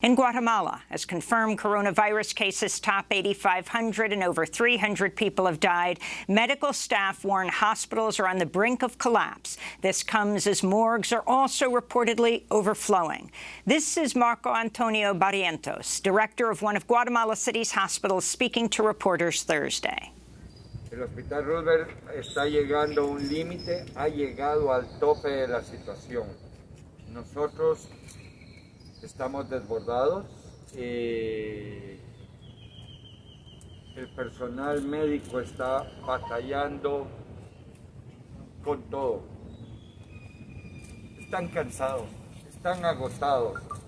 In Guatemala, as confirmed coronavirus cases top 8,500 and over 300 people have died, medical staff warn hospitals are on the brink of collapse. This comes as morgues are also reportedly overflowing. This is Marco Antonio Barrientos, director of one of Guatemala City's hospitals, speaking to reporters Thursday. El Hospital Roosevelt está llegando a un límite, ha llegado al tope de la situación. Nosotros estamos desbordados. Eh, el personal médico está batallando con todo. Están cansados, están agotados.